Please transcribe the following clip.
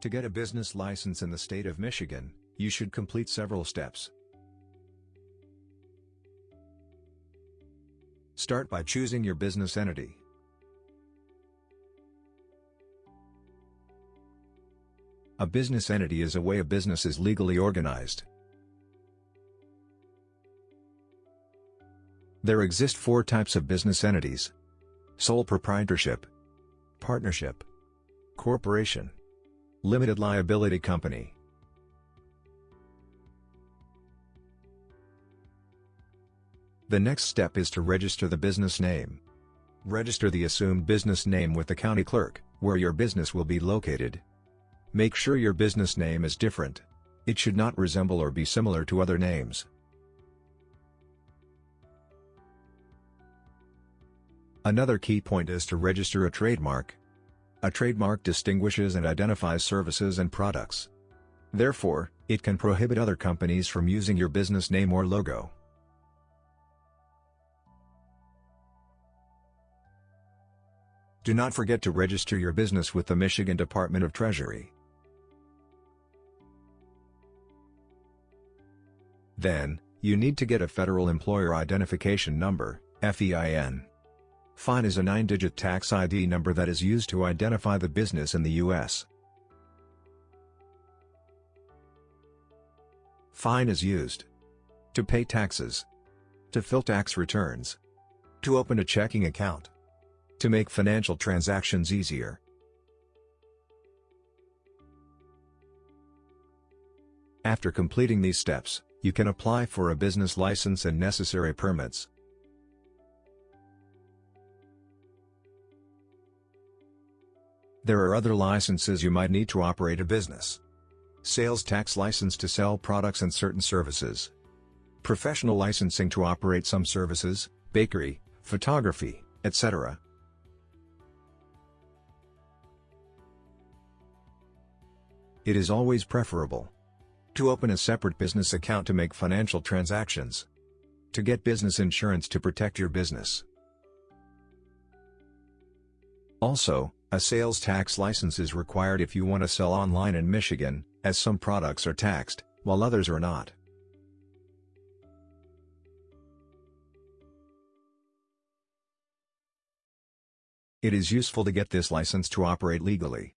To get a business license in the state of Michigan, you should complete several steps. Start by choosing your business entity. A business entity is a way a business is legally organized. There exist four types of business entities. Sole proprietorship, partnership, corporation, limited liability company. The next step is to register the business name. Register the assumed business name with the county clerk, where your business will be located. Make sure your business name is different. It should not resemble or be similar to other names. Another key point is to register a trademark. A trademark distinguishes and identifies services and products. Therefore, it can prohibit other companies from using your business name or logo. Do not forget to register your business with the Michigan Department of Treasury. Then, you need to get a Federal Employer Identification Number, FEIN. FEIN is a nine-digit tax ID number that is used to identify the business in the U.S. FEIN is used to pay taxes, to fill tax returns, to open a checking account, to make financial transactions easier. After completing these steps, you can apply for a business license and necessary permits. There are other licenses you might need to operate a business. Sales tax license to sell products and certain services. Professional licensing to operate some services, bakery, photography, etc. It is always preferable to open a separate business account to make financial transactions. To get business insurance to protect your business. Also, a sales tax license is required if you want to sell online in Michigan, as some products are taxed, while others are not. It is useful to get this license to operate legally.